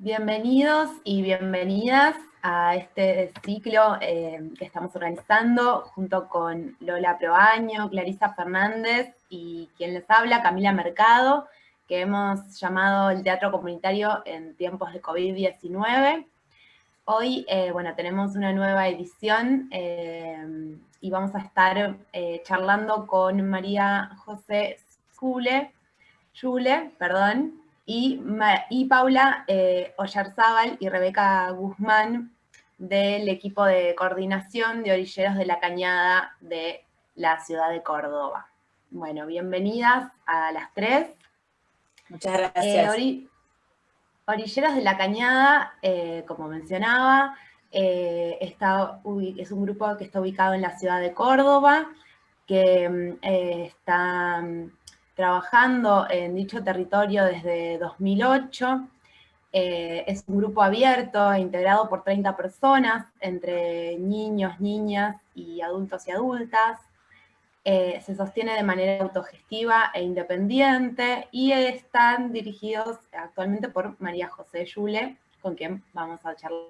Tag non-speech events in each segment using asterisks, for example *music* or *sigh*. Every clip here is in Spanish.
Bienvenidos y bienvenidas a este ciclo eh, que estamos organizando junto con Lola Proaño, Clarisa Fernández y quien les habla, Camila Mercado, que hemos llamado el Teatro Comunitario en tiempos de COVID-19. Hoy, eh, bueno, tenemos una nueva edición eh, y vamos a estar charlando con María José Zule, Jule, perdón, y, y Paula eh, Oyarzábal y Rebeca Guzmán del equipo de coordinación de orilleros de la cañada de la ciudad de Córdoba. Bueno, bienvenidas a las tres. Muchas gracias. Eh, orilleros de la Cañada, eh, como mencionaba, eh, está, es un grupo que está ubicado en la ciudad de Córdoba, que mm, está mm, trabajando en dicho territorio desde 2008. Eh, es un grupo abierto e integrado por 30 personas, entre niños, niñas y adultos y adultas. Eh, se sostiene de manera autogestiva e independiente y están dirigidos actualmente por María José Yule, con quien vamos a charlar.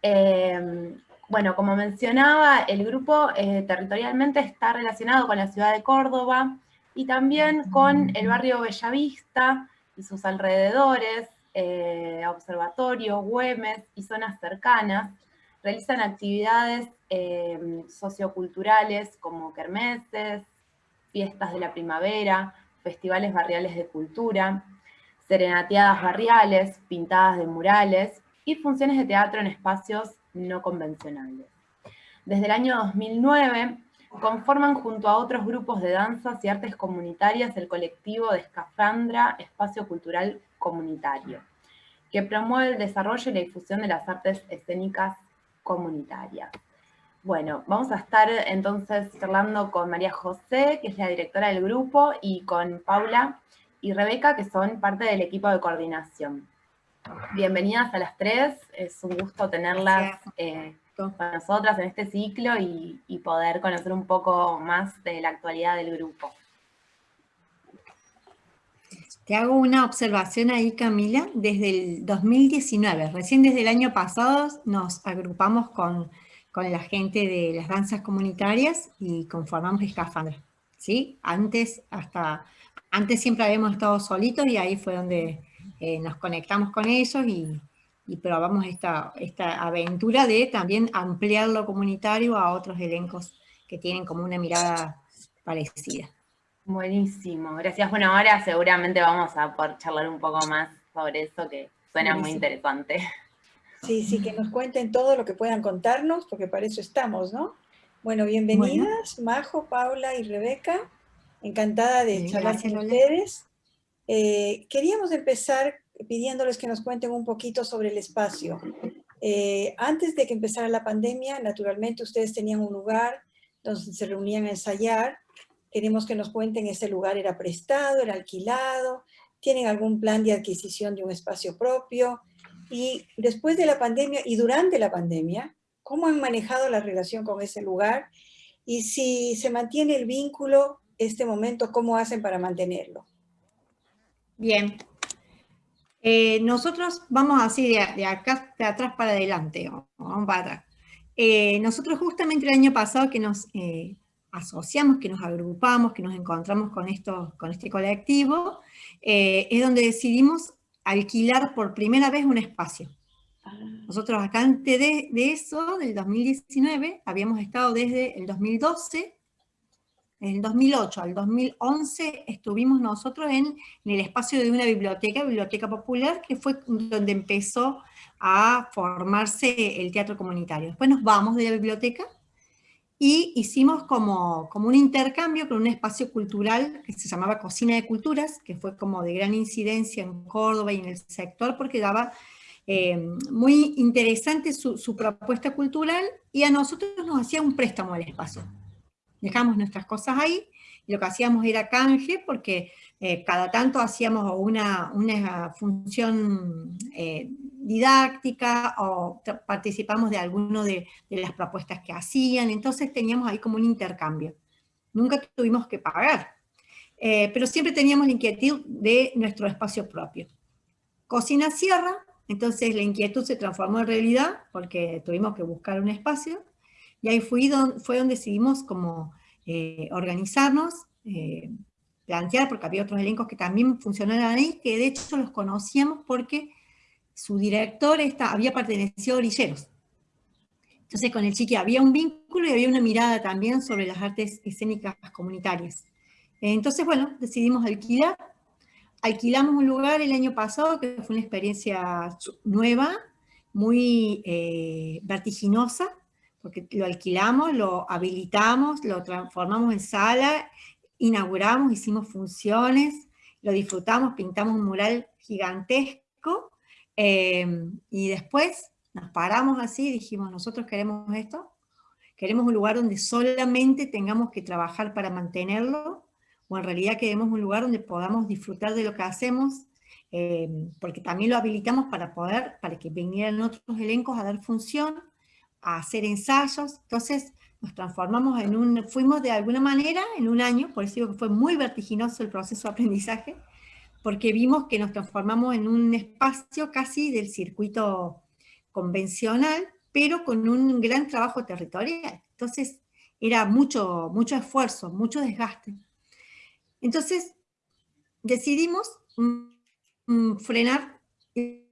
Eh, bueno, como mencionaba, el grupo territorialmente está relacionado con la ciudad de Córdoba, y también con el barrio Bellavista y sus alrededores, eh, observatorio, Güemes y zonas cercanas, realizan actividades eh, socioculturales como kermeses, fiestas de la primavera, festivales barriales de cultura, serenateadas barriales, pintadas de murales y funciones de teatro en espacios no convencionales. Desde el año 2009 Conforman junto a otros grupos de danzas y artes comunitarias el colectivo de Escafandra Espacio Cultural Comunitario, que promueve el desarrollo y la difusión de las artes escénicas comunitarias. Bueno, vamos a estar entonces charlando con María José, que es la directora del grupo, y con Paula y Rebeca, que son parte del equipo de coordinación. Bienvenidas a las tres, es un gusto tenerlas para nosotras en este ciclo y, poder conocer un poco más de la actualidad del grupo. Te hago una observación ahí, Camila, desde el 2019, recién desde el año pasado nos agrupamos con, la gente de las danzas comunitarias y conformamos Escafandra, ¿sí? Antes, hasta, antes siempre habíamos estado solitos y ahí fue donde eh, nos conectamos con ellos y, y probamos esta, esta aventura de también ampliar lo comunitario a otros elencos que tienen como una mirada parecida. Buenísimo, gracias. Bueno, ahora seguramente vamos a poder charlar un poco más sobre eso que suena muy interesante. Sí, sí, que nos cuenten todo lo que puedan contarnos, porque para eso estamos, ¿no? Bueno, bienvenidas, Majo, Paula y Rebeca. Encantada de charlar con ustedes. Eh, queríamos empezar pidiéndoles que nos cuenten un poquito sobre el espacio. Eh, antes de que empezara la pandemia, naturalmente ustedes tenían un lugar donde se reunían a ensayar. Queremos que nos cuenten, ¿ese lugar era prestado, era alquilado? ¿Tienen algún plan de adquisición de un espacio propio? Y después de la pandemia y durante la pandemia, ¿cómo han manejado la relación con ese lugar? Y si se mantiene el vínculo, este momento, ¿cómo hacen para mantenerlo? Bien, eh, nosotros vamos así de, acá, de atrás para adelante, vamos para atrás. Eh, nosotros justamente el año pasado que nos eh, asociamos, que nos agrupamos, que nos encontramos con, esto, con este colectivo, es donde decidimos alquilar por primera vez un espacio. Ah. Nosotros acá antes de, de eso, del 2019, habíamos estado desde el 2012 en el 2008 al 2011 estuvimos nosotros en, el espacio de una biblioteca, Biblioteca Popular, que fue donde empezó a formarse el teatro comunitario. Después nos vamos de la biblioteca y hicimos como, como un intercambio con un espacio cultural que se llamaba Cocina de Culturas, que fue como de gran incidencia en Córdoba y en el sector, porque daba eh, muy interesante su propuesta cultural y a nosotros nos hacía un préstamo al espacio dejamos nuestras cosas ahí, y lo que hacíamos era canje, porque eh, cada tanto hacíamos una, una función eh, didáctica, o participamos de alguno de, las propuestas que hacían, entonces teníamos ahí como un intercambio. Nunca tuvimos que pagar, eh, pero siempre teníamos la inquietud de nuestro espacio propio. Cocina cierra, entonces la inquietud se transformó en realidad porque tuvimos que buscar un espacio y ahí fue donde, fue donde decidimos como eh, organizarnos, eh, plantear, porque había otros elencos que también funcionaban ahí, que de hecho los conocíamos porque su director había pertenecido a Orilleros. Entonces con el chiqui había un vínculo y había una mirada también sobre las artes escénicas comunitarias. Entonces, bueno, decidimos alquilar. Alquilamos un lugar el año pasado, que fue una experiencia nueva, muy eh, vertiginosa, porque lo alquilamos, lo habilitamos, lo transformamos en sala, inauguramos, hicimos funciones, lo disfrutamos, pintamos un mural gigantesco, eh, y después nos paramos así y dijimos, nosotros queremos esto, queremos un lugar donde solamente tengamos que trabajar para mantenerlo, o en realidad queremos un lugar donde podamos disfrutar de lo que hacemos, eh, porque también lo habilitamos para poder, para que vinieran otros elencos a dar función, a hacer ensayos, entonces nos transformamos en un, fuimos de alguna manera en un año, por eso digo que fue muy vertiginoso el proceso de aprendizaje, porque vimos que nos transformamos en un espacio casi del circuito convencional, pero con un gran trabajo territorial. Entonces era mucho, mucho esfuerzo, mucho desgaste. Entonces decidimos mm, frenar y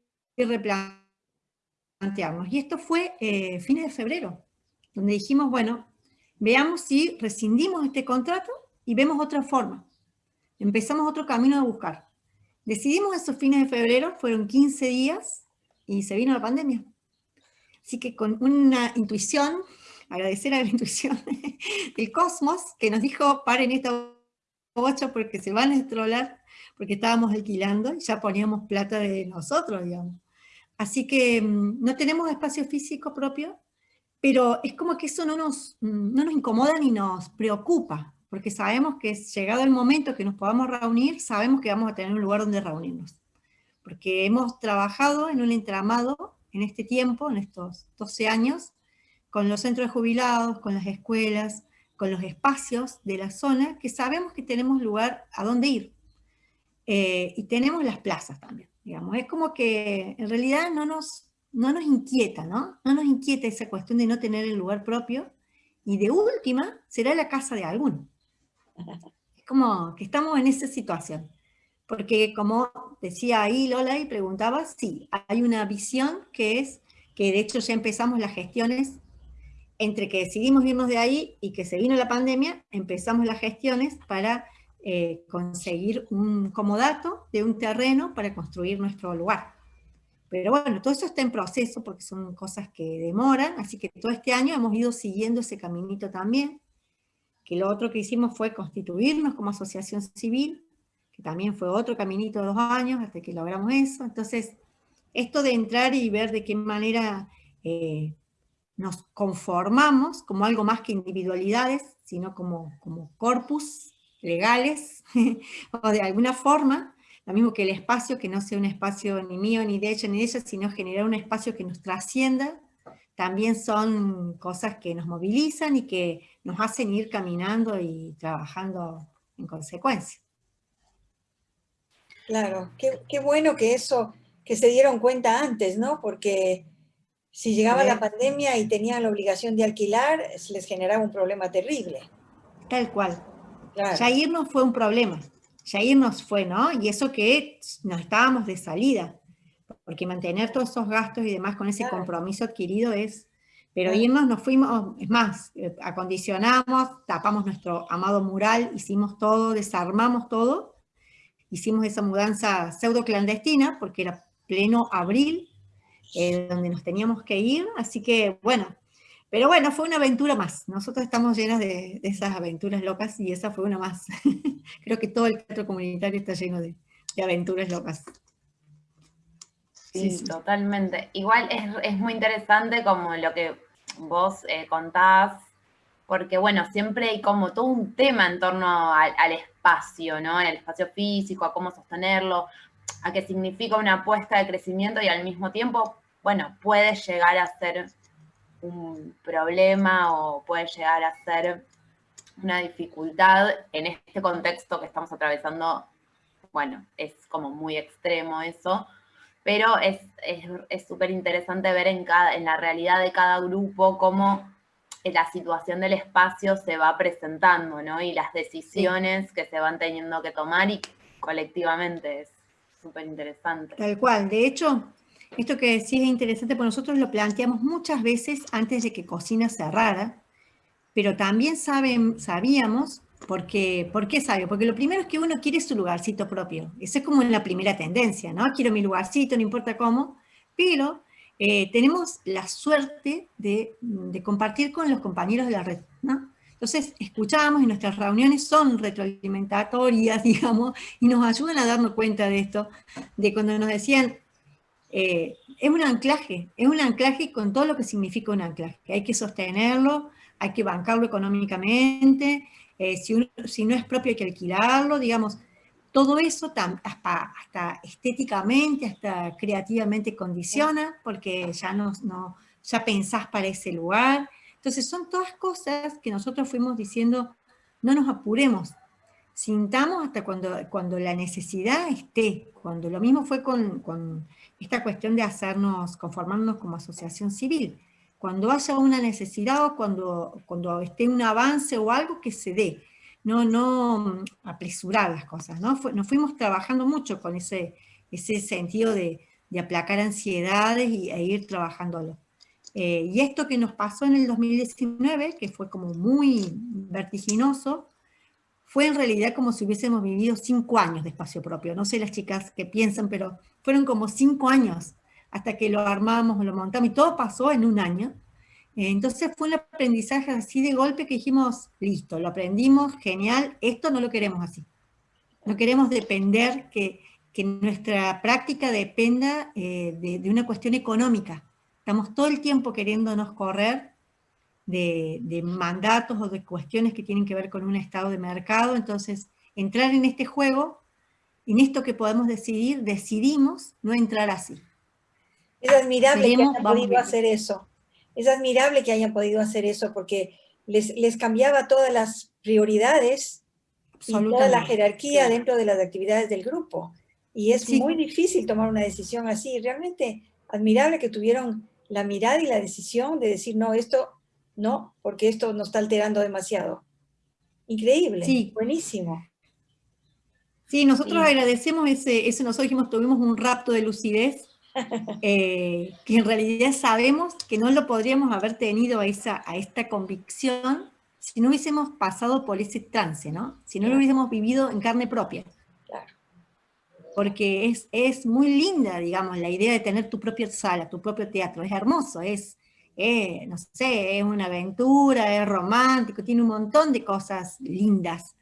replantearnos. Y esto fue eh, fines de febrero, donde dijimos, bueno, veamos si rescindimos este contrato y vemos otra forma. Empezamos otro camino a buscar. Decidimos esos fines de febrero, fueron 15 días y se vino la pandemia. Así que con una intuición, agradecer a la *laughs* intuición del cosmos, que nos dijo, paren esta bocha porque se van a estrolar, porque estábamos alquilando y ya poníamos plata de nosotros, digamos. Así que mm, no tenemos espacio físico propio, pero es como que eso no nos, mm, no nos incomoda ni nos preocupa, porque sabemos que llegado el momento que nos podamos reunir, sabemos que vamos a tener un lugar donde reunirnos. Porque hemos trabajado en un entramado en este tiempo, en estos 12 años, con los centros de jubilados, con las escuelas, con los espacios de la zona, que sabemos que tenemos lugar a dónde ir. Eh, y tenemos las plazas también, digamos. Es como que en realidad no nos, no nos inquieta, ¿no? No nos inquieta esa cuestión de no tener el lugar propio, y de última será la casa de alguno. Es como que estamos en esa situación. Porque como decía ahí Lola y preguntaba, sí, hay una visión que es, que de hecho ya empezamos las gestiones, entre que decidimos irnos de ahí y que se vino la pandemia, empezamos las gestiones para eh, conseguir un comodato de un terreno para construir nuestro lugar. Pero bueno, todo eso está en proceso porque son cosas que demoran, así que todo este año hemos ido siguiendo ese caminito también, que lo otro que hicimos fue constituirnos como asociación civil, que también fue otro caminito de dos años hasta que logramos eso. Entonces, esto de entrar y ver de qué manera eh, nos conformamos como algo más que individualidades, sino como, como corpus legales, *laughs* o de alguna forma, lo mismo que el espacio, que no sea un espacio ni mío, ni de ella, ni de ella, sino generar un espacio que nos trascienda, también son cosas que nos movilizan y que nos hacen ir caminando y trabajando en consecuencia. Claro, qué, bueno que eso, que se dieron cuenta antes, ¿no? Porque si llegaba la pandemia y tenían la obligación de alquilar, les generaba un problema terrible. Tal cual. Ya irnos fue un problema. Ya irnos fue, ¿no? Y eso que no estábamos de salida. Porque mantener todos esos gastos y demás con ese compromiso adquirido es... Pero irnos nos fuimos, es más, eh, acondicionamos, tapamos nuestro amado mural, hicimos todo, desarmamos todo, hicimos esa mudanza pseudo clandestina, porque era pleno abril, eh, donde nos teníamos que ir, así que bueno, pero bueno, fue una aventura más. Nosotros estamos llenas de, esas aventuras locas y esa fue una más. *laughs* Creo que todo el teatro comunitario está lleno de, aventuras locas. Sí, totalmente. Igual es, muy interesante como lo que vos eh, contás porque bueno, siempre hay como todo un tema en torno al, espacio, ¿no? El espacio físico, a cómo sostenerlo, a qué significa una apuesta de crecimiento y al mismo tiempo, bueno, puede llegar a ser un problema o puede llegar a ser una dificultad en este contexto que estamos atravesando, bueno, es como muy extremo eso, pero es súper interesante ver en, cada, en la realidad de cada grupo cómo la situación del espacio se va presentando, ¿no? Y las decisiones que se van teniendo que tomar y colectivamente es súper interesante. Tal cual, de hecho, esto que decís es interesante porque nosotros lo planteamos muchas veces antes de que Cocina cerrara, pero también saben, sabíamos, porque, ¿por qué sabio? Porque lo primero es que uno quiere su lugarcito propio, esa es como la primera tendencia, ¿no? Quiero mi lugarcito, no importa cómo, pero eh, tenemos la suerte de, compartir con los compañeros de la red, ¿no? Entonces, escuchamos y nuestras reuniones son retroalimentatorias, *laughs* digamos, y nos ayudan a darnos cuenta de esto, de cuando nos decían, eh, es un anclaje, es un anclaje con todo lo que significa un anclaje, hay que sostenerlo, hay que bancarlo económicamente, eh, si, si no es propio hay que alquilarlo, digamos, todo eso hasta, estéticamente, hasta creativamente condiciona, porque ya, no, ya pensás para ese lugar. Entonces son todas cosas que nosotros fuimos diciendo, no nos apuremos, sintamos hasta cuando, cuando la necesidad esté, cuando lo mismo fue con, con esta cuestión de hacernos, conformarnos como asociación civil, cuando haya una necesidad o cuando, cuando esté un avance o algo que se dé, no, no apresurar las cosas, ¿no? nos fuimos trabajando mucho con ese, ese sentido de, aplacar ansiedades y, e ir trabajándolo. Eh, y esto que nos pasó en el 2019, que fue como muy vertiginoso, fue en realidad como si hubiésemos vivido cinco años de espacio propio. No sé las chicas que piensan, pero fueron como cinco años hasta que lo armamos, lo montamos, y todo pasó en un año. Entonces fue un aprendizaje así de golpe que dijimos, listo, lo aprendimos, genial, esto no lo queremos así. No queremos depender, que, nuestra práctica dependa eh, de, una cuestión económica. Estamos todo el tiempo queriéndonos correr de, de, mandatos o de cuestiones que tienen que ver con un estado de mercado, entonces entrar en este juego, en esto que podemos decidir, decidimos no entrar así. Es admirable que hayan podido hacer eso es admirable que hayan podido hacer eso porque les, cambiaba todas las prioridades y toda la jerarquía dentro de las actividades del grupo. Y es muy difícil tomar una decisión así. Realmente admirable que tuvieron la mirada y la decisión de decir, no, esto no, porque esto nos está alterando demasiado. Increíble, sí. buenísimo. Sí, nosotros agradecemos ese, ese, nosotros dijimos, tuvimos un rapto de lucidez *laughs* eh, que en realidad sabemos que no lo podríamos haber tenido a, esa, a esta convicción si no hubiésemos pasado por ese trance, ¿no? Si no lo hubiésemos vivido en carne propia. Porque es, es muy linda, digamos, la idea de tener tu propia sala, tu propio teatro. Es hermoso, es, no sé, es una aventura, es romántico, tiene un montón de cosas lindas.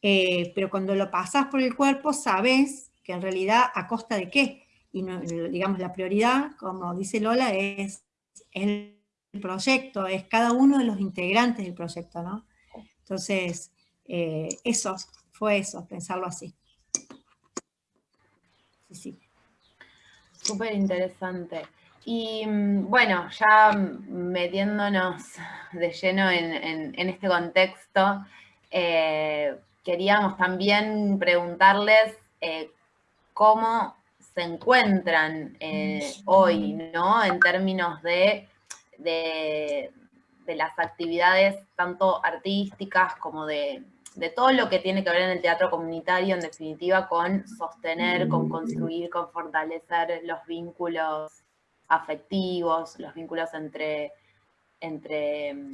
Eh, pero cuando lo pasas por el cuerpo, sabes que en realidad a costa de qué y digamos la prioridad, como dice Lola, es el proyecto, es cada uno de los integrantes del proyecto, ¿no? Entonces, eh, eso, fue eso, pensarlo así. Sí, sí. Súper interesante. Y mm, bueno, ya metiéndonos de lleno en, este contexto, eh, queríamos también preguntarles eh, cómo se encuentran eh, hoy, ¿no? En términos de, de, las actividades tanto artísticas como de, todo lo que tiene que ver en el teatro comunitario, en definitiva, con sostener, con construir, con fortalecer los vínculos afectivos, los vínculos entre, entre mm,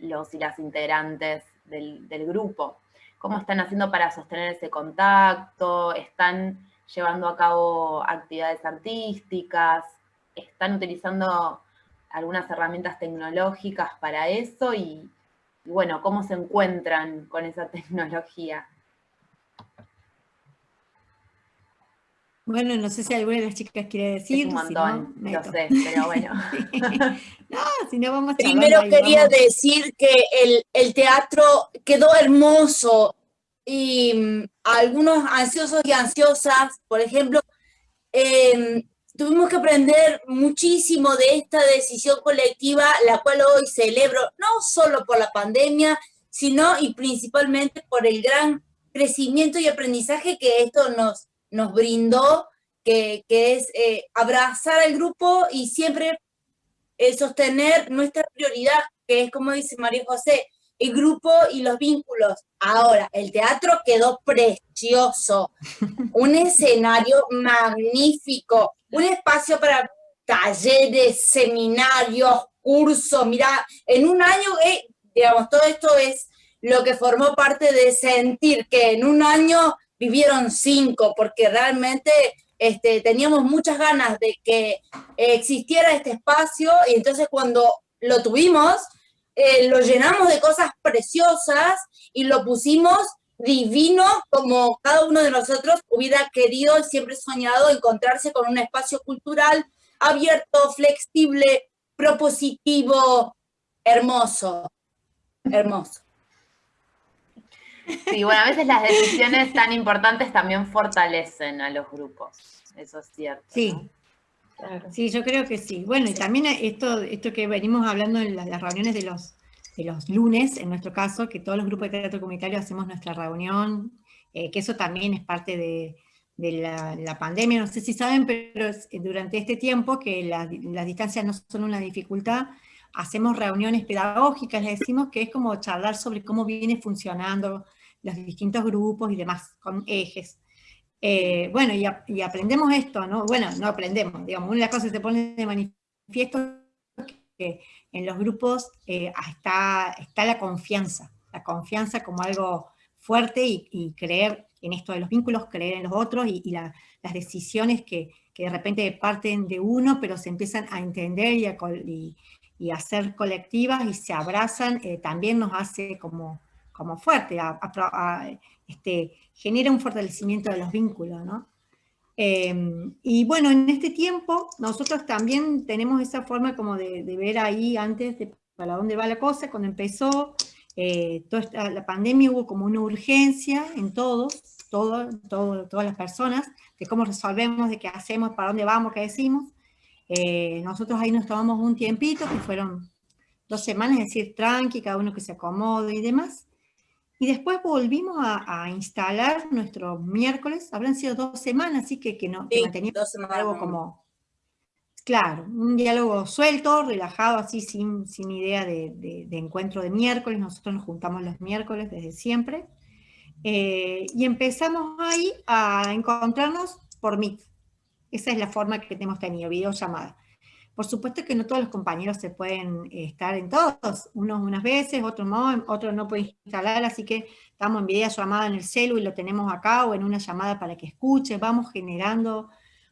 los y las integrantes del, del grupo. ¿Cómo están haciendo para sostener ese contacto? ¿Están llevando a cabo actividades artísticas, están utilizando algunas herramientas tecnológicas para eso y, bueno, cómo se encuentran con esa *laughs* tecnología. Bueno, no sé si alguna de las chicas quiere decir. un montón, no, sé, pero bueno. *laughs* no, si no vamos Primero quería decir que el, el teatro quedó hermoso y mm, algunos ansiosos y ansiosas, por ejemplo, em, tuvimos que aprender muchísimo de esta decisión colectiva, la cual hoy celebro, no solo por la pandemia, sino y principalmente por el gran crecimiento y aprendizaje que esto nos, nos brindó que, es eh, abrazar al grupo y siempre eh, sostener nuestra prioridad, que es como dice María José, el grupo y los vínculos. Ahora, el teatro quedó precioso, un escenario magnífico, un espacio para talleres, seminarios, cursos, mira, en un año, eh, digamos, todo esto es lo que formó parte de sentir que en un año vivieron cinco, porque realmente este, teníamos muchas ganas de que existiera este espacio, y entonces cuando lo tuvimos, eh, lo llenamos de cosas preciosas y lo pusimos divino como cada uno de nosotros hubiera querido y siempre soñado encontrarse con un espacio cultural abierto, flexible, propositivo, hermoso, hermoso. Sí, bueno, a veces las decisiones tan importantes también fortalecen a los grupos, eso es cierto. Sí, Sí, yo creo que sí. Bueno, y también esto, esto que venimos hablando en las, reuniones de los, de los lunes, en nuestro caso, que todos los grupos de teatro comunitario hacemos nuestra reunión, eh, que eso también es parte de, la, pandemia, no sé si saben, pero durante este tiempo, que las distancias no son una dificultad, hacemos reuniones pedagógicas, le decimos que es como charlar sobre cómo viene funcionando los distintos grupos y demás, con ejes. Eh, bueno, y, aprendemos esto, ¿no? Bueno, no aprendemos, digamos, una de las cosas que se pone de manifiesto que en los grupos eh, está, está la confianza, la confianza como algo fuerte y, creer en esto de los vínculos, creer en los otros y, las decisiones que, de repente parten de uno, pero se empiezan a entender y a, y, a ser colectivas y se abrazan, eh, también nos hace como, como fuerte, este, genera un fortalecimiento de los vínculos, ¿no? Em, y bueno, en este tiempo nosotros también tenemos esa forma como de, ver ahí antes de para dónde va la cosa, cuando empezó eh, toda la pandemia hubo como una urgencia en todos, todo, todo, todas las personas, de cómo resolvemos, de qué hacemos, para dónde vamos, qué decimos. Eh, nosotros ahí nos tomamos un tiempito, que fueron dos semanas, es decir, tranqui, cada uno que se acomode y demás. Y después volvimos a, instalar nuestros miércoles, habrán sido dos semanas, así que, que, no, que manteníamos algo como, claro, un diálogo suelto, relajado, así sin, sin idea de, encuentro de miércoles, nosotros nos juntamos los miércoles desde siempre, eh, y empezamos ahí a encontrarnos por Meet. Esa es la forma que hemos tenido, videollamada. Por supuesto que no todos los compañeros se pueden eh, estar en todos, unos unas veces, otros no, otros no pueden instalar, así que estamos en videollamada en el celu y lo tenemos acá, o en una llamada para que escuche, vamos generando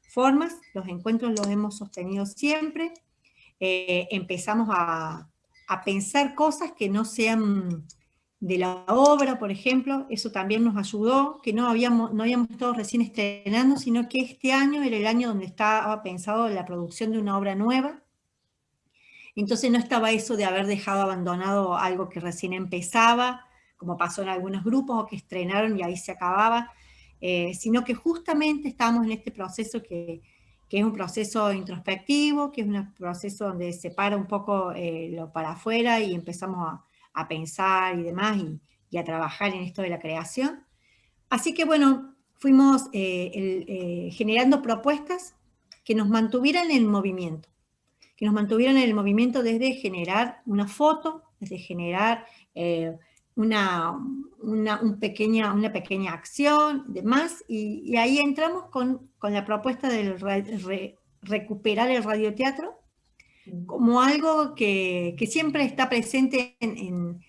formas, los encuentros los hemos sostenido siempre, eh, empezamos a, a pensar cosas que no sean de la obra, por ejemplo, eso también nos ayudó, que no habíamos, no habíamos estado recién estrenando, sino que este año era el año donde estaba pensado la producción de una obra nueva. Entonces no estaba eso de haber dejado abandonado algo que recién empezaba, como pasó en algunos grupos, o que estrenaron y ahí se acababa, eh, sino que justamente estábamos en este proceso que, que, es un proceso introspectivo, que es un proceso donde se para un poco eh, lo para afuera y empezamos a a pensar y demás, y, a trabajar en esto de la creación. Así que bueno, fuimos eh, eh, generando propuestas que nos mantuvieran en el movimiento, que nos mantuvieran en el movimiento desde generar una foto, desde generar eh, una, una, pequeña, una pequeña acción, demás, y, y ahí entramos con, la propuesta de recuperar el radioteatro, como algo que, siempre está presente en,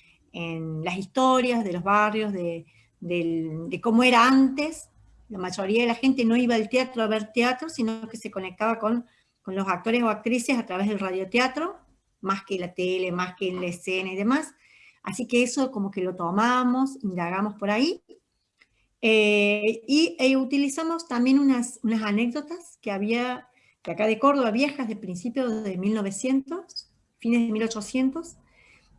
las historias de los barrios, de, cómo era antes. La mayoría de la gente no iba al teatro a ver teatro, sino que se conectaba con, los actores o actrices a través del radioteatro, más que la tele, más que la escena y demás. Así que eso como que lo tomamos, indagamos por ahí. Eh, y e utilizamos también unas, unas anécdotas que había de acá de Córdoba, viejas de principios de 1900, fines de 1800,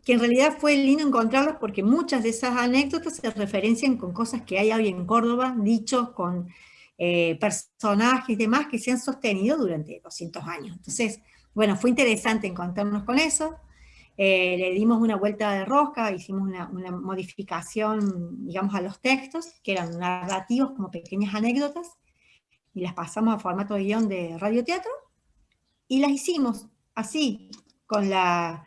que en realidad fue lindo encontrarlas porque muchas de esas anécdotas se referencian con cosas que hay hoy en Córdoba, dichos con eh, personajes y demás que se han sostenido durante 200 años. Entonces, bueno, fue interesante encontrarnos con eso, eh, le dimos una vuelta de rosca, hicimos una, una, modificación, digamos, a los textos, que eran narrativos como pequeñas anécdotas, y las pasamos a formato de guion de radioteatro, y las hicimos así, con la,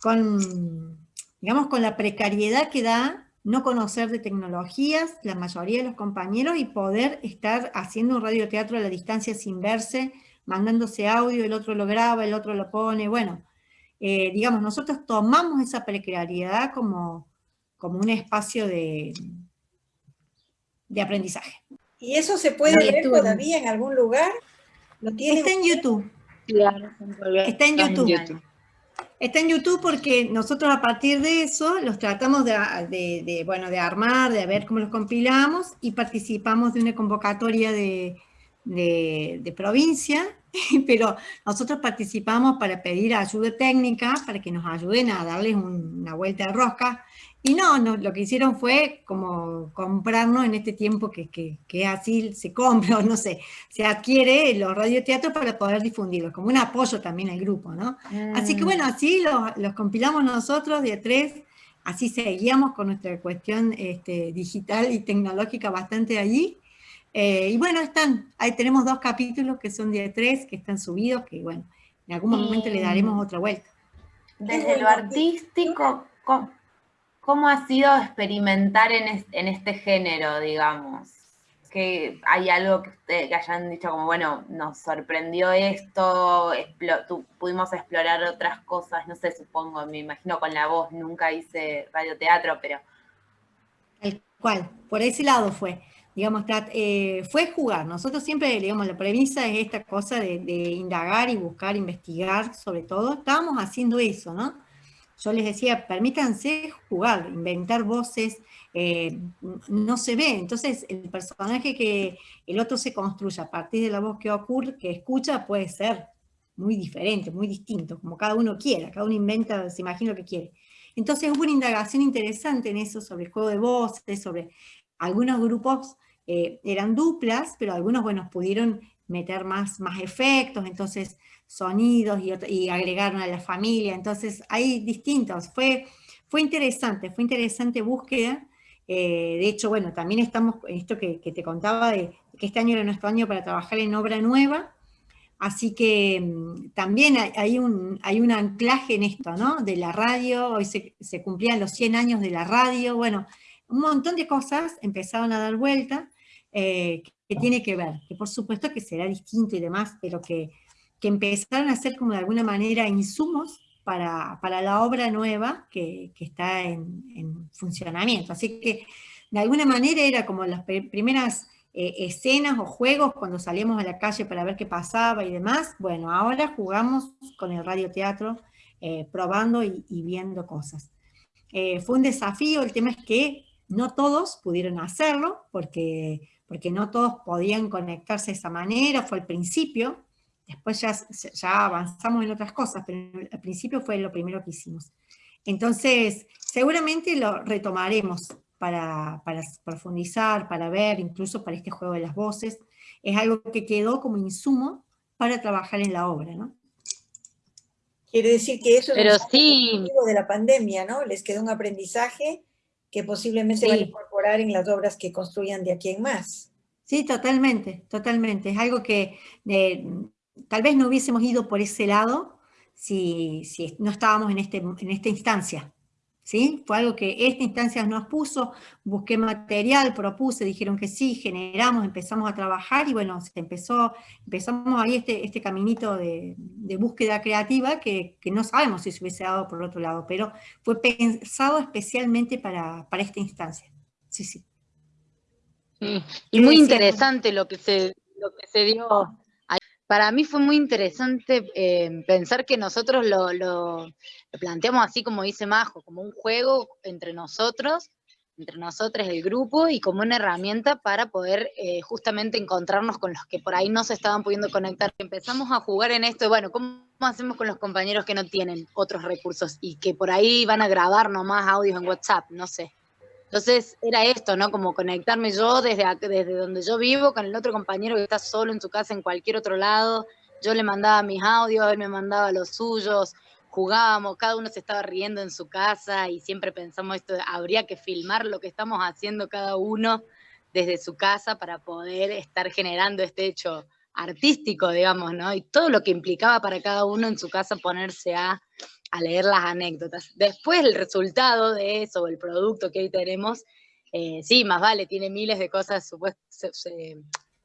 con, digamos, con la precariedad que da no conocer de tecnologías, la mayoría de los compañeros, y poder estar haciendo un radioteatro a la distancia sin verse, mandándose audio, el otro lo graba, el otro lo pone, bueno, eh, digamos, nosotros tomamos esa precariedad como, como un espacio de, de aprendizaje. ¿Y eso se puede ver todavía en algún lugar? ¿Lo Está en YouTube. Está en YouTube. Está en YouTube porque nosotros a partir de eso los tratamos de, bueno, de armar, de ver cómo los compilamos y participamos de una convocatoria de, de, provincia, *laughs* pero nosotros participamos para pedir ayuda técnica, para que nos ayuden a darles una vuelta de rosca, y no, no, lo que hicieron fue como comprarnos en este tiempo que, que, así se compra, o *laughs* no sé, se adquiere los radioteatros para poder difundirlos, como un apoyo también al grupo, ¿no? Así que mm. bueno, así los, compilamos nosotros de tres, así seguíamos con nuestra cuestión este, digital y tecnológica bastante allí, eh, y bueno, están, ahí tenemos dos capítulos que son de tres, que están subidos, que bueno, en algún momento le daremos otra vuelta. Desde lo artístico, ¿Cómo ha sido experimentar en, este género, digamos? Que hay algo que, que hayan dicho como, bueno, nos sorprendió esto, pudimos explorar otras cosas, no sé, supongo, me imagino con la voz, nunca hice radioteatro, pero... El cual, por ese lado fue, digamos, eh, fue jugar. Nosotros siempre, digamos, la premisa es esta cosa de indagar y buscar, investigar sobre todo. Estábamos haciendo eso, ¿no? Yo les decía, permítanse jugar, inventar voces, eh, no se ve, entonces el personaje que el otro se construye a partir de la voz que ocurre, que escucha, puede ser muy diferente, muy distinto, como cada uno quiera, cada uno inventa, se imagina lo que quiere. Entonces hubo una indagación interesante en eso, sobre el juego de voces, sobre algunos grupos eh, eran duplas, pero algunos, bueno, pudieron meter más, más efectos, entonces sonidos y, agregaron a la familia, entonces hay distintos, fue, fue interesante, fue interesante búsqueda, eh, de hecho, bueno, también estamos, esto que, te contaba, de que este año era nuestro año para trabajar en obra nueva, así que mm, también hay, un, hay un anclaje en esto, ¿no? De la radio, hoy se, cumplían los 100 años de la radio, bueno, un montón de cosas empezaron a dar vuelta, eh, que tiene que ver, que por supuesto que será distinto y demás, pero que que empezaron a ser como de alguna manera insumos para, la obra nueva que, está en, funcionamiento. Así que de alguna manera era como las primeras eh, escenas o juegos cuando salíamos a la calle para ver qué pasaba y demás. Bueno, ahora jugamos con el radioteatro, eh, probando y, viendo cosas. Eh, fue un desafío, el tema es que no todos pudieron hacerlo, porque, porque no todos podían conectarse de esa manera, fue al principio, Después ya, ya avanzamos en otras cosas, pero al principio fue lo primero que hicimos. Entonces, seguramente lo retomaremos para, profundizar, para ver, incluso para este juego de las voces. Es algo que quedó como insumo para trabajar en la obra, ¿no? Quiere decir que eso Pero es sí. de la pandemia, ¿no? Les quedó un aprendizaje que posiblemente van a incorporar en las obras que construyan de aquí en más. Sí, totalmente, totalmente. Es algo que eh, tal vez no hubiésemos ido por ese lado si, no estábamos en, este, en esta instancia. ¿sí? Fue algo que esta instancia nos puso, busqué material, propuse, dijeron que sí, generamos, empezamos a trabajar y bueno, se empezó, empezamos ahí este, este caminito de, búsqueda creativa que, no sabemos si se hubiese dado por otro lado, pero fue pensado especialmente para, esta instancia. Sí, sí. Y muy interesante lo que se, lo que se dio para mí fue muy interesante eh, pensar que nosotros lo, planteamos así como dice Majo, como un juego entre nosotros, entre nosotros el grupo y como una herramienta para poder eh, justamente encontrarnos con los que por ahí no se estaban pudiendo conectar. Empezamos a jugar en esto, bueno, ¿cómo hacemos con los compañeros que no tienen otros recursos y que por ahí van a grabar nomás audios en WhatsApp? No sé. Entonces era esto, ¿no? Como conectarme yo desde, desde donde yo vivo con el otro compañero que está solo en su casa en cualquier otro lado. Yo le mandaba mis audios, él me mandaba los suyos, jugábamos, cada uno se estaba riendo en su casa y siempre pensamos esto, habría que filmar lo que estamos haciendo cada uno desde su casa para poder estar generando este hecho artístico, digamos, ¿no? Y todo lo que implicaba para cada uno en su casa ponerse a, leer las anécdotas. Después el resultado de eso, el producto que hoy tenemos, eh, sí, más vale, tiene miles de cosas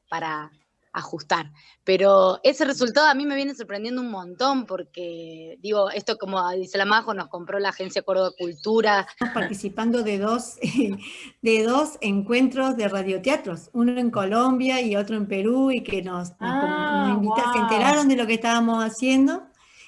para, ajustar. Pero ese resultado a mí me viene sorprendiendo un montón porque, digo, esto como dice la Majo, nos compró la Agencia Córdoba Cultura. Estamos participando de dos, *laughs* de dos encuentros de radioteatros, uno en Colombia y otro en Perú, y que nos, ah, se enteraron de lo que estábamos haciendo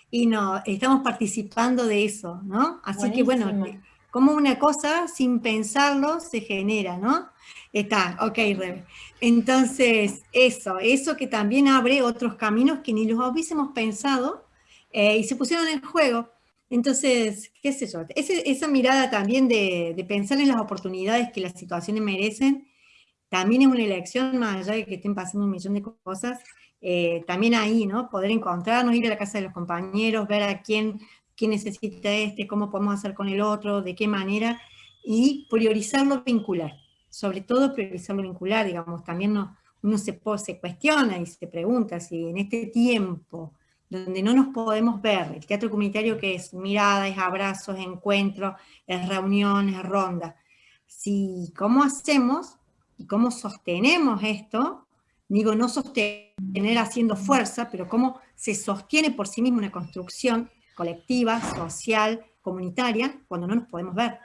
y no, estamos participando de eso, ¿no? Así que bueno, como una cosa sin pensarlo se genera, ¿no? Está, ok, Rebe. Entonces, eso, eso que también abre otros caminos que ni los hubiésemos pensado eh, y se pusieron en juego. Entonces, qué sé yo, esa mirada también de, pensar en las oportunidades que las situaciones merecen, también es una elección, más allá de que estén pasando un millón de cosas, eh, también ahí, ¿no? Poder encontrarnos, ir a la casa de los compañeros, ver a quién, quién necesita este, cómo podemos hacer con el otro, de qué manera, y priorizarlo vincular sobre todo priorizarlo vincular, digamos, también uno se, se cuestiona y se pregunta si en este tiempo donde no nos podemos ver, el teatro comunitario que es miradas, abrazos, encuentros, es reuniones, rondas, si cómo hacemos y cómo sostenemos esto, digo no sostener haciendo fuerza, pero cómo se sostiene por sí mismo una construcción colectiva, social, comunitaria, cuando no nos podemos ver.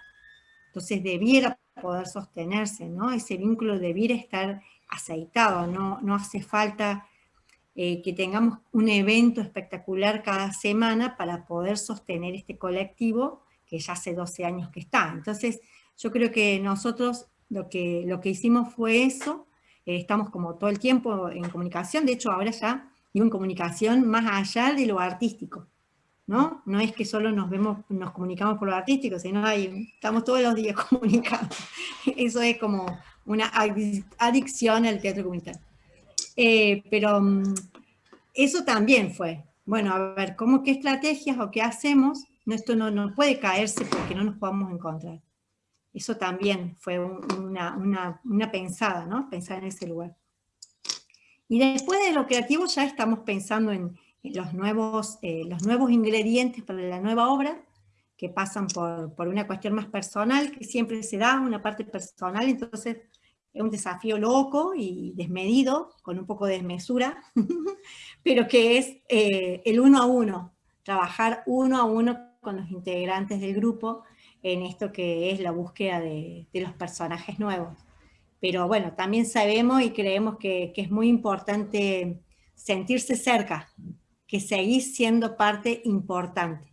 Entonces debiera poder sostenerse, ¿no? Ese vínculo debiera estar aceitado, no, no hace falta eh, que tengamos un evento espectacular cada semana para poder sostener este colectivo que ya hace 12 años que está. Entonces, yo creo que nosotros lo que, lo que hicimos fue eso, eh, estamos como todo el tiempo en comunicación, de hecho ahora ya digo en comunicación más allá de lo artístico, ¿no? No es que solo nos vemos, nos comunicamos por lo artístico, sino ahí estamos todos los días *laughs* comunicando. Eso es como una adicción al teatro comunitario. Eh, pero mm, eso también fue, bueno, a ver, ¿cómo qué estrategias o qué hacemos? No, esto no, no puede caerse porque no nos podamos encontrar. Eso también fue una, una, pensada, ¿no? Pensar en ese lugar. Y después de lo creativo ya estamos pensando en, los nuevos, eh, los nuevos ingredientes para la nueva obra, que pasan por, por, una cuestión más personal, que siempre se da, una parte personal, entonces es un desafío loco y desmedido, con un poco de desmesura, *laughs* pero que es eh, el uno a uno, trabajar uno a uno con los integrantes del grupo en esto que es la búsqueda de, de los personajes nuevos. Pero bueno, también sabemos y creemos que, que es muy importante sentirse cerca que seguís siendo parte importante.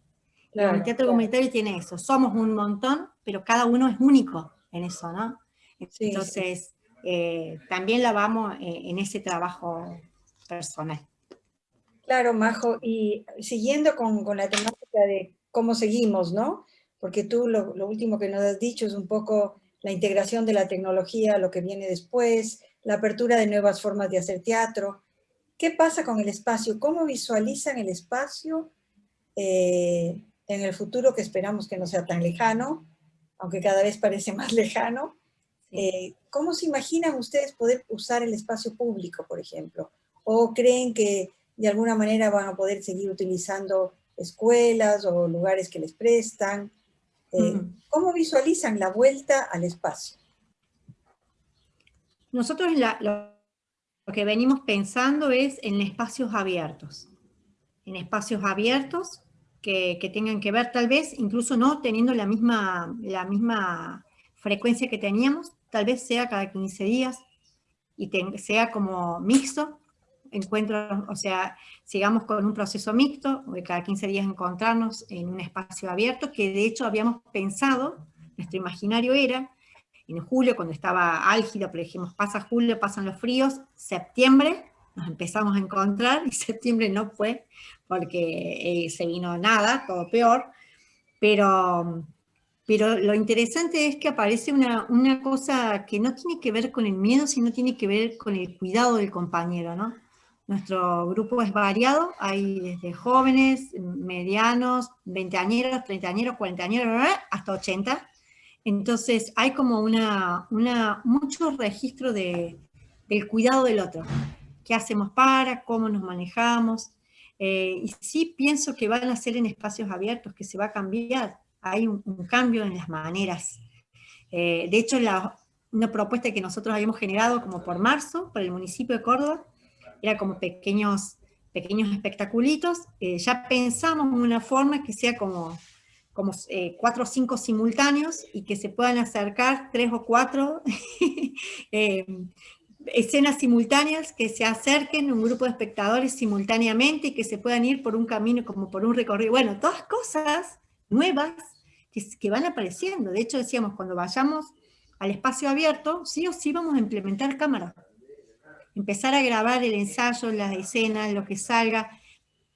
el teatro comunitario tiene eso, somos un montón, pero cada uno es único en eso, ¿no? Entonces, eh, también la vamos eh, en ese trabajo personal. Claro, Majo, y siguiendo con, con, la temática de cómo seguimos, ¿no? Porque tú lo, lo, último que nos has dicho es un poco la integración de la tecnología, lo que viene después, la apertura de nuevas formas de hacer teatro, ¿Qué pasa con el espacio? ¿Cómo visualizan el espacio eh, en el futuro que esperamos que no sea tan lejano, aunque cada vez parece más *laughs* lejano? Eh, ¿Cómo se imaginan ustedes poder usar el espacio público, por ejemplo? ¿O creen que de alguna manera van a poder seguir utilizando escuelas o lugares que les prestan? Eh, ¿Cómo visualizan la vuelta al espacio? Nosotros la, lo que venimos pensando es en espacios abiertos, en espacios abiertos que, tengan que ver tal vez, incluso no teniendo la misma, la misma frecuencia que teníamos, tal vez sea cada 15 días y sea como mixto, encuentros, o sea, sigamos con un proceso mixto, de cada 15 días encontrarnos en un espacio abierto, que de hecho habíamos pensado, nuestro imaginario era, en julio, cuando estaba álgido, pero dijimos, pasa julio, pasan los fríos, septiembre, nos empezamos a encontrar, y *laughs* septiembre no fue, porque eh, se vino nada, todo peor, pero, pero lo interesante es que aparece una, una, cosa que no tiene que ver con el miedo, sino tiene que ver con el cuidado del compañero, ¿no? Nuestro grupo es variado, hay desde jóvenes, medianos, veinteañeros, treintañeros, cuarentañeros, hasta 80, Entonces hay como una, una, mucho registro de, del cuidado del otro. ¿Qué hacemos para? ¿Cómo nos manejamos? Eh, y sí pienso que van a ser en espacios abiertos, que se va a cambiar. Hay un, cambio en las maneras. Eh, de hecho, la, una propuesta que nosotros habíamos generado como por marzo, para el municipio de Córdoba, era como pequeños, pequeños espectaculitos. Eh, ya pensamos en una forma que sea como, como cuatro o cinco simultáneos y que se puedan acercar tres o cuatro *laughs* escenas simultáneas que se acerquen un grupo de espectadores simultáneamente y que se puedan ir por un camino como por un recorrido. Bueno, todas cosas nuevas que, van apareciendo. De hecho, decíamos, cuando vayamos al espacio abierto, sí o sí vamos a implementar cámara. Empezar a grabar el ensayo, las escenas, lo que salga,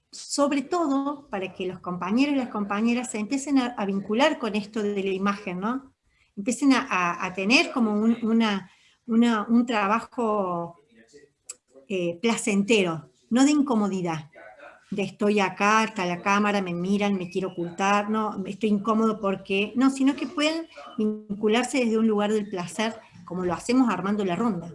sobre todo para que los compañeros y las compañeras se empiecen a, vincular con esto de la imagen, ¿no? Empiecen a, tener como una, un trabajo eh, placentero, no de incomodidad, de estoy acá, está la cámara, me miran, me quiero ocultar, no, estoy incómodo porque, no, sino que pueden vincularse desde un lugar del placer, como lo hacemos armando la ronda.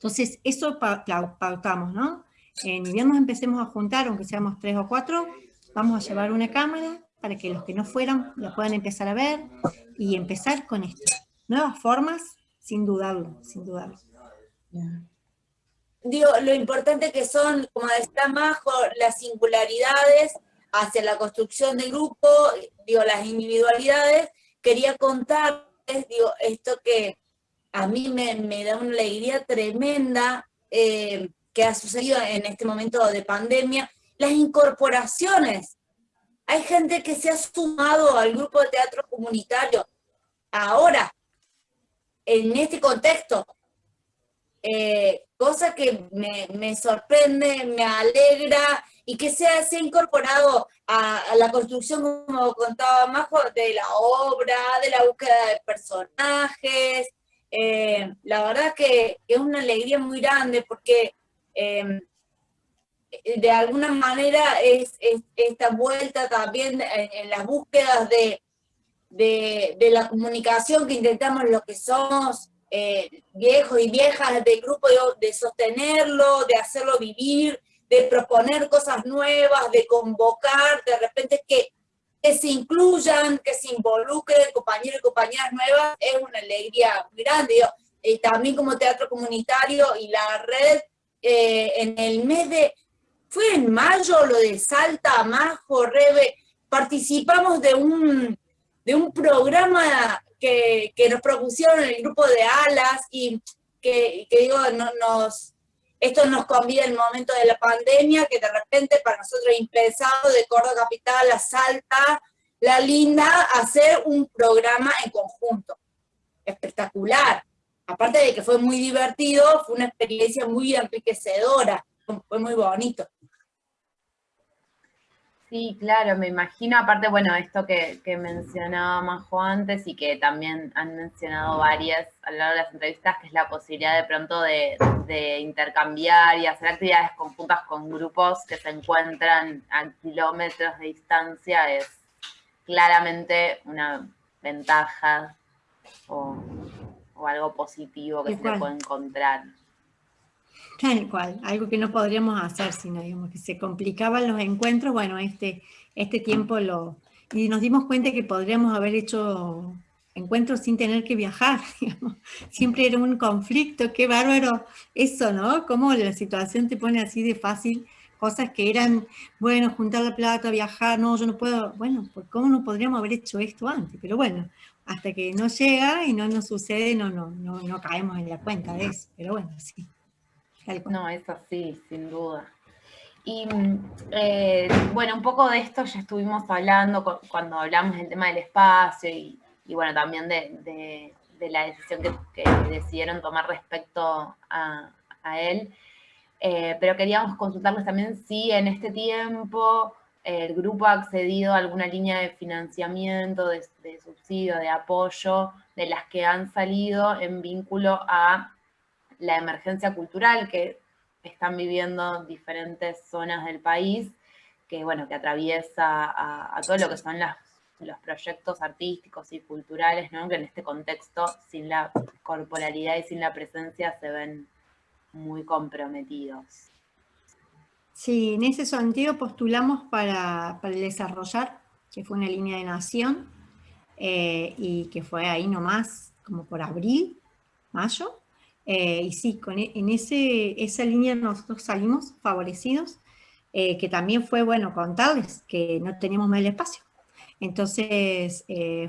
Entonces, eso pautamos, ¿no? En invierno empecemos a juntar, aunque seamos tres o cuatro, vamos a llevar una cámara para que los que no fueran la puedan empezar a ver y empezar con esto. Nuevas formas sin dudarlo, sin dudarlo. Digo, lo importante que son, como decía Majo, las singularidades hacia la construcción del grupo, digo, las individualidades. Quería contarles, digo, esto que a mí me, da una alegría tremenda eh, que ha sucedido en este momento de pandemia, las incorporaciones. Hay gente que se ha sumado al grupo de teatro comunitario ahora, en este contexto. Eh, cosa que me, sorprende, me alegra y que se ha, incorporado a, la construcción, como contaba Majo, de la obra, de la búsqueda de personajes. Eh, la verdad que, es una alegría muy grande porque eh, de alguna manera es, esta vuelta también en las búsquedas de, de, la comunicación que intentamos los que somos eh, viejos y viejas del grupo, de, sostenerlo, de hacerlo vivir, de proponer cosas nuevas, de convocar, de repente que, que se incluyan, que se involucren compañeros y compañeras nuevas, es una alegría muy grande. y también como teatro comunitario y la red, eh, en el mes de, fue en mayo lo de Salta, Majo, Rebe, participamos de un, de un programa que, nos propusieron el grupo de Alas y que, digo, no, nos, esto nos convida el momento de la pandemia, que de repente para nosotros impensado de Córdoba Capital a Salta, La Linda, hacer un programa en conjunto. Espectacular. Aparte de que fue muy divertido, fue una experiencia muy enriquecedora, fue muy bonito. Sí, claro, me imagino, aparte, bueno, esto que, mencionaba Majo antes y que también han mencionado varias a lo largo de las entrevistas, que es la posibilidad de pronto de, intercambiar y hacer actividades conjuntas con grupos que se encuentran a kilómetros de distancia, es claramente una ventaja o, algo positivo que se puede encontrar. Tal cual, algo que no podríamos hacer, sino digamos, que se complicaban los encuentros, bueno, este, este tiempo lo... Y nos dimos cuenta que podríamos haber hecho encuentros sin tener que viajar, *laughs* digamos. siempre era un conflicto, qué bárbaro eso, ¿no? Cómo la situación te pone así de fácil, cosas que eran, bueno, juntar la plata, viajar, no, yo no puedo, bueno, ¿cómo no podríamos haber hecho esto antes? Pero bueno, hasta que no llega y no nos sucede, no, no, no, no caemos en la cuenta de eso, pero bueno, sí. No, es así, sin duda. Y eh, bueno, un poco de esto ya estuvimos hablando cuando hablamos del tema del espacio y, bueno, también de, la decisión que, decidieron tomar respecto a, él. Eh, pero queríamos consultarles también si en este tiempo el grupo ha accedido a alguna línea de financiamiento, de subsidio, de apoyo, de las que han salido en vínculo a la emergencia cultural que están viviendo diferentes zonas del país, que bueno, que atraviesa a, todo lo que son los proyectos artísticos y culturales, ¿no? que en este contexto, sin la corporalidad y sin la presencia, se ven muy comprometidos. Sí, en ese sentido postulamos para, para desarrollar, que fue una línea de nación, eh, y que fue ahí nomás, como por abril, mayo, eh, y sí, con, e, en ese, esa línea nosotros salimos favorecidos, eh, que también fue, bueno, contarles que no teníamos más el espacio. Entonces,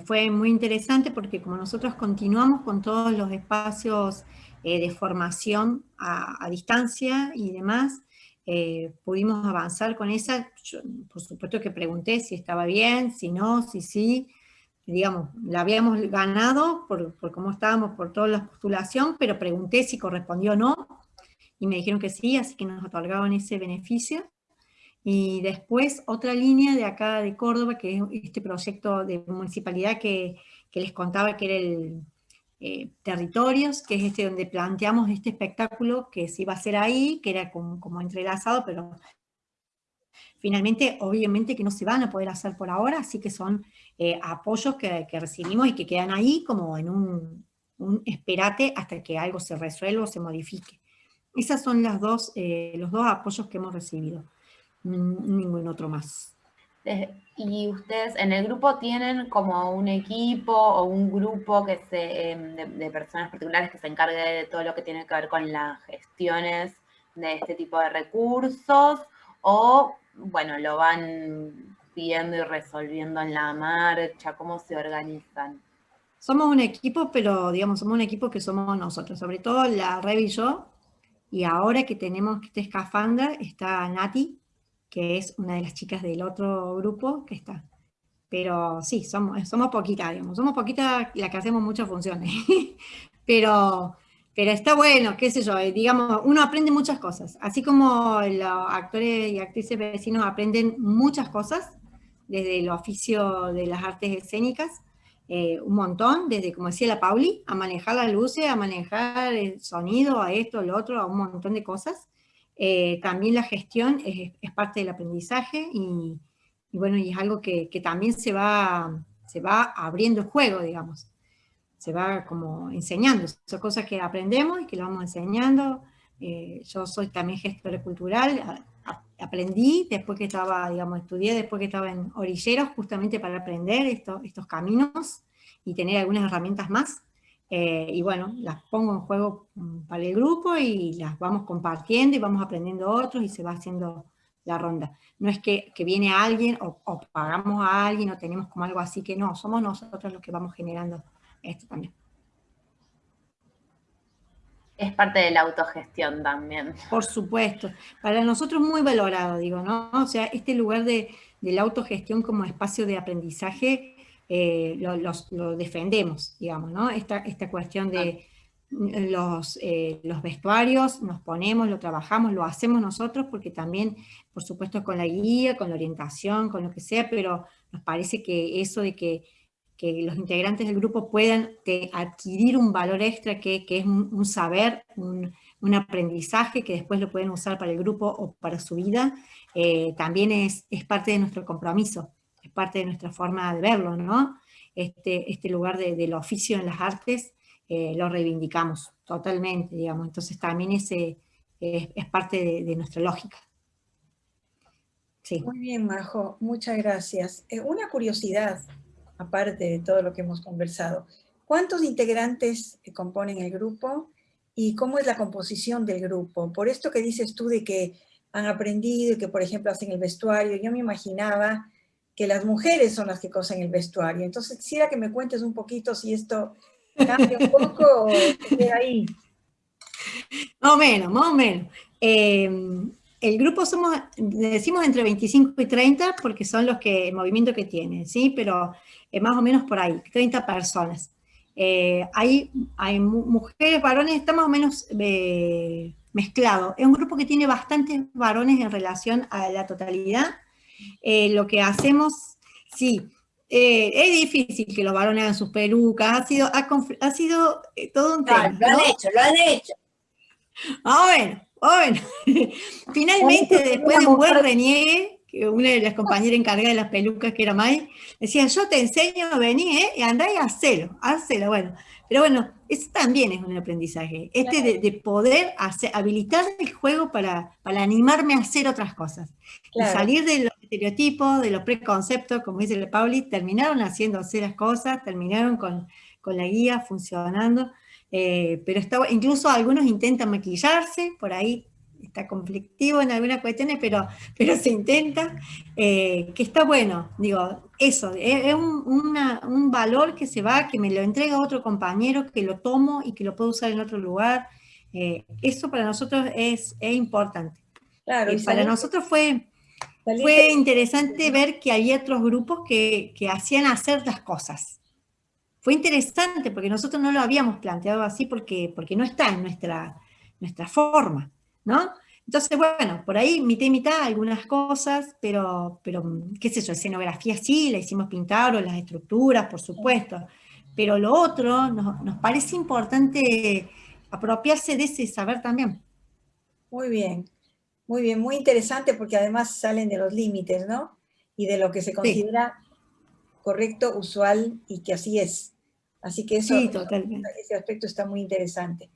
fue muy interesante porque como nosotros continuamos con todos los espacios de formación a, a, distancia y demás, pudimos avanzar con esa. por supuesto que pregunté si estaba bien, si no, si sí, digamos, la habíamos ganado por, por, cómo estábamos, por toda la postulación, pero pregunté si correspondió o no, y me dijeron que sí, así que nos otorgaban ese beneficio. Y después otra línea de acá de Córdoba, que es este proyecto de municipalidad que, que les contaba que era el eh, Territorios, que es este donde planteamos este espectáculo que se iba a hacer ahí, que era como, como entrelazado, pero Finalmente, obviamente que no se van a poder hacer por ahora, así que son eh, apoyos que, recibimos y que quedan ahí como en un, esperate hasta que algo se resuelva o se modifique. Esos son las dos, eh, los dos apoyos que hemos recibido, ningún otro más. ¿Y ustedes en el grupo tienen como un equipo o un grupo que se, em, de, de, personas particulares que se encargue de todo lo que tiene que ver con las gestiones de este tipo de recursos? ¿O bueno, lo van pidiendo y resolviendo en la marcha? ¿Cómo se organizan? Somos un equipo, pero digamos, somos un equipo que somos nosotros, sobre todo la Rev y yo, y ahora que tenemos este escafandra, está Nati, que es una de las chicas del otro grupo que está. Pero sí, somos, somos poquitas, digamos, somos poquitas las que hacemos muchas funciones. *laughs* pero pero está bueno, qué sé yo, eh, digamos, uno aprende muchas cosas. Así como los actores y actrices vecinos aprenden muchas cosas, desde el oficio de las artes escénicas, eh, un montón, desde, como decía la Pauli, a manejar las luces, a manejar el sonido, a esto, lo otro, a un montón de cosas. Eh, también la gestión es, parte del aprendizaje y, bueno, y es algo que, que, también se va, se va abriendo el juego, digamos se va como enseñando. Son cosas que aprendemos y que lo vamos enseñando. Eh, yo soy también gestora cultural, aprendí después que estaba, digamos, estudié después que estaba en orilleros, justamente para aprender estos, estos caminos y tener algunas herramientas más. Eh, y bueno, las pongo en juego mm, para el grupo y las vamos compartiendo y vamos aprendiendo otros y se va haciendo la ronda. No es que, que viene alguien o, o, pagamos a alguien o tenemos como algo así que no, somos nosotros los que vamos generando esto también. Es parte de la autogestión también. Por supuesto. Para nosotros muy valorado, digo, ¿no? O sea, este lugar de, la autogestión como espacio de aprendizaje eh, lo, defendemos, digamos, ¿no? Esta, esta cuestión de los, eh, los vestuarios, nos ponemos, lo trabajamos, lo hacemos nosotros, porque también, por supuesto, con la guía, con la orientación, con lo que sea, pero nos parece que eso de que que los integrantes del grupo puedan adquirir un valor extra que, es un, saber, un, aprendizaje que después lo pueden usar para el grupo o para su vida, eh, también es, es, parte de nuestro compromiso, es parte de nuestra forma de verlo, ¿no? Este, este lugar del oficio en las artes eh, lo reivindicamos totalmente, digamos, entonces también ese es, parte de, de, nuestra lógica. Sí. Muy bien, Majo, muchas gracias. Eh, una curiosidad, aparte de todo lo que hemos conversado. ¿Cuántos integrantes componen el grupo y cómo es la composición del grupo? Por esto que dices tú de que han aprendido y que, por ejemplo, hacen el vestuario, yo me imaginaba que las mujeres son las que cosen el vestuario. Entonces, quisiera que me cuentes un poquito si esto cambia un poco o queda ahí. Más o menos, más o menos. Eh, el grupo somos, decimos entre 25 y 30 porque son los que, el movimiento que tienen, ¿sí? Pero eh, más o menos por ahí, 30 personas. Eh, hay, hay mujeres, varones, está más o menos eh, mezclado. Es un grupo que tiene bastantes varones en relación a la totalidad. lo que hacemos, sí, es difícil que los varones hagan sus pelucas, ha sido, ha, sido todo un tema. lo han hecho, lo han hecho. Ah, bueno, bueno. *laughs* Finalmente, después de un buen reniegue, que una de las compañeras encargadas de las pelucas, que era May, decía, yo te enseño, vení, ¿eh? y andá y hacelo, hacelo, bueno. Pero bueno, eso también es un aprendizaje, este de, poder hacer, habilitar el juego para, para animarme a hacer otras cosas. Y salir de los estereotipos, de los preconceptos, como dice la Pauli, terminaron haciendo hacer las cosas, terminaron con, con la guía funcionando, eh, pero estaba, incluso algunos intentan maquillarse, por ahí está conflictivo en algunas cuestiones, pero, pero se intenta, eh, que está bueno, digo, eso, es, un, valor que se va, que me lo entrega otro compañero, que lo tomo y que lo puedo usar en otro lugar, eh, eso para nosotros es, importante. Claro, y para nosotros fue, fue interesante ver que había otros grupos que, que hacían hacer las cosas. Fue interesante porque nosotros no lo habíamos planteado así porque, porque no está en nuestra, nuestra forma. ¿no? Entonces, bueno, por ahí mitad y mitad algunas cosas, pero, pero qué sé yo, escenografía sí, la hicimos pintar, o las estructuras, por supuesto, pero lo otro nos, nos parece importante apropiarse de ese saber también. Muy bien, muy bien, muy interesante porque además salen de los límites, ¿no? Y de lo que se considera correcto, usual y que así es. Así que eso, ese aspecto está muy interesante.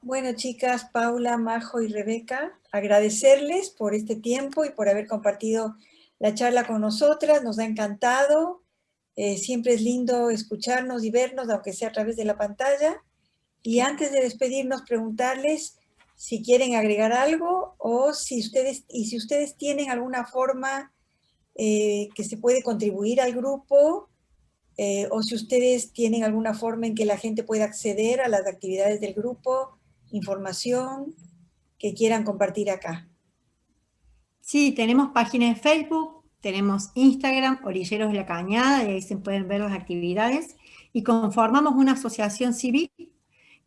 Bueno, chicas, Paula, Majo y Rebeca, agradecerles por este tiempo y por haber compartido la charla con nosotras, nos ha encantado. Eh, siempre es lindo escucharnos y vernos, aunque sea a través de la pantalla. Y antes de despedirnos, preguntarles si quieren agregar algo o si ustedes, y si ustedes tienen alguna forma eh, que se puede contribuir al grupo, eh, o si ustedes tienen alguna forma en que la gente pueda acceder a las actividades del grupo, información que quieran compartir acá. Sí, tenemos página de Facebook, tenemos Instagram, Orilleros de la Cañada, y ahí se pueden ver las actividades, y conformamos una asociación civil,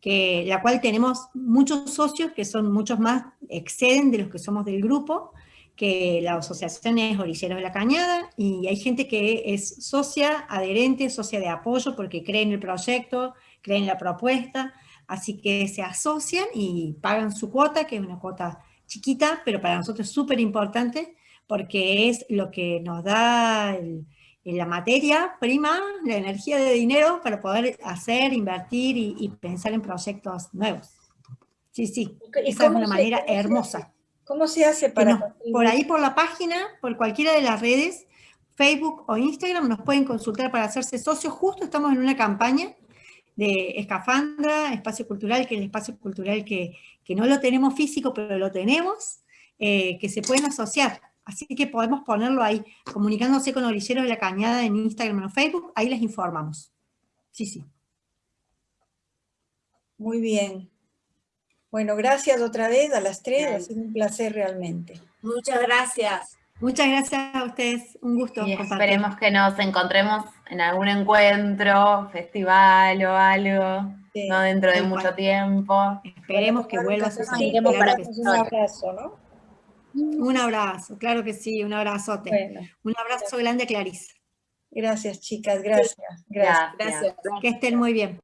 que, la cual tenemos muchos socios, que son muchos más, exceden de los que somos del grupo, que la asociación es Orilleros de la Cañada, y hay gente que es socia, adherente, socia de apoyo, porque cree en el proyecto, cree en la propuesta, Así que se asocian y pagan su cuota, que es una cuota chiquita, pero para nosotros es súper importante, porque es lo que nos da la materia prima, la energía de dinero para poder hacer, invertir y, pensar en proyectos nuevos. Sí, sí, esa es una manera hermosa. ¿Cómo se hace para...? por ahí por la página, por cualquiera de las redes, Facebook o Instagram, nos pueden consultar para hacerse socios. Justo estamos en una campaña de Escafandra, Espacio Cultural, que es el espacio cultural que, no lo tenemos físico, pero lo tenemos, eh, que se pueden asociar. Así que podemos ponerlo ahí, comunicándose con Orilleros de la Cañada en Instagram o Facebook, ahí les informamos. Sí, sí. Muy bien. Bueno, gracias otra vez a las tres, ha sido un placer realmente. Muchas gracias. Muchas gracias a ustedes, un gusto. Y esperemos que nos encontremos en algún encuentro, festival o algo, no dentro de mucho tiempo. Esperemos que vuelva a suceder. un abrazo, ¿no? Un abrazo, claro que sí, un abrazote. un abrazo grande a Clarice. Gracias, chicas, gracias. gracias. Que estén muy bien.